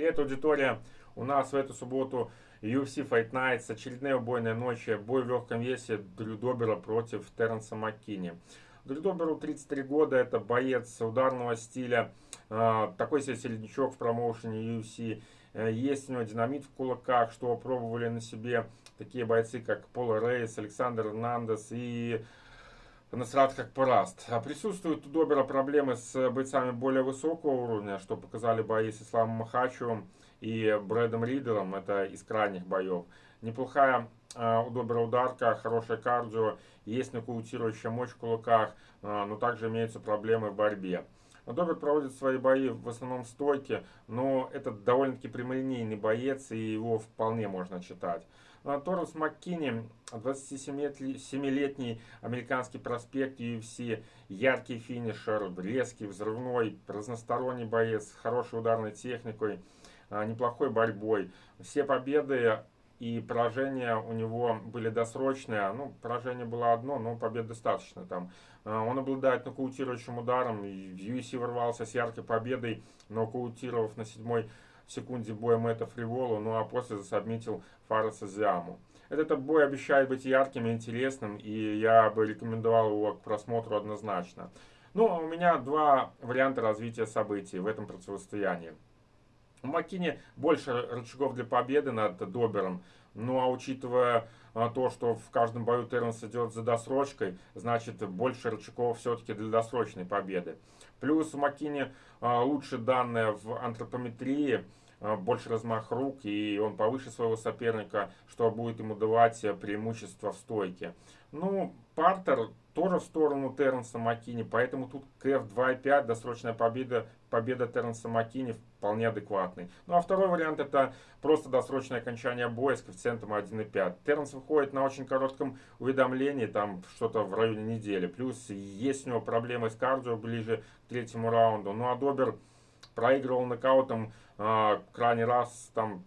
Привет, аудитория! У нас в эту субботу UFC Fight Nights, очередная убойная ночь, бой в легком весе Дрю Добера против Терренса Маккини. Дрю Доберу 33 года, это боец ударного стиля, а, такой себе середнячок в промоушене UFC. Э, есть у него динамит в кулаках, что пробовали на себе такие бойцы, как Пол Рейс, Александр Эрнандес и Насрат как пораст. А присутствуют у Добера проблемы с бойцами более высокого уровня, что показали бои с Исламом Махачевым и Брэдом Ридером, это из крайних боев. Неплохая э, у Добера ударка, хорошая кардио, есть нокаутирующая мощь в кулаках, э, но также имеются проблемы в борьбе. Добер проводит свои бои в основном стойке, но это довольно-таки прямолинейный боец, и его вполне можно читать. А, Торренс Маккини, 27-летний американский проспект UFC, яркий финишер, резкий, взрывной, разносторонний боец, хорошей ударной техникой, а, неплохой борьбой. Все победы и поражения у него были досрочные. Ну, поражение было одно, но побед достаточно там. А, он обладает нокаутирующим ударом, в UFC ворвался с яркой победой, нокаутировав на седьмой секунде боя Мэтта Фриволу, ну а после засобмитил Фараса Зиаму. Этот бой обещает быть ярким и интересным, и я бы рекомендовал его к просмотру однозначно. Ну, а у меня два варианта развития событий в этом противостоянии. У Макини больше рычагов для победы над Добером, ну а учитывая а, то, что в каждом бою Терренс идет за досрочкой, значит больше рычагов все-таки для досрочной победы. Плюс у Макини а, лучше данные в антропометрии, больше размах рук, и он повыше своего соперника, что будет ему давать преимущество в стойке. Ну, Партер тоже в сторону Терренса Маккини, поэтому тут КФ 2.5, досрочная победа, победа Терренса Маккини вполне адекватный. Ну а второй вариант это просто досрочное окончание боя с коэффициентом 1.5. Терренс выходит на очень коротком уведомлении, там что-то в районе недели. Плюс есть у него проблемы с кардио ближе к третьему раунду. Ну а Добер проигрывал нокаутом э, крайний раз там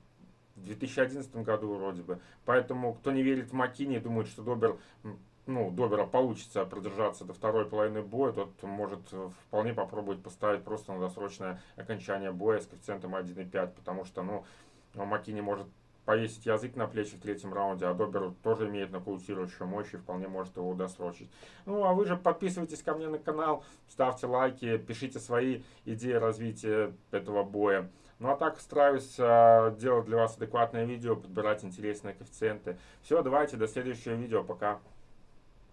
в 2011 году вроде бы. Поэтому, кто не верит в Макини, думает, что Добер, ну, Добера получится продержаться до второй половины боя, тот может вполне попробовать поставить просто на досрочное окончание боя с коэффициентом 1,5, потому что, ну, Макини может повесить язык на плечи в третьем раунде, а Добер тоже имеет нокаутирующую мощь и вполне может его досрочить. Ну, а вы же подписывайтесь ко мне на канал, ставьте лайки, пишите свои идеи развития этого боя. Ну, а так стараюсь э, делать для вас адекватное видео, подбирать интересные коэффициенты. Все, давайте, до следующего видео, пока.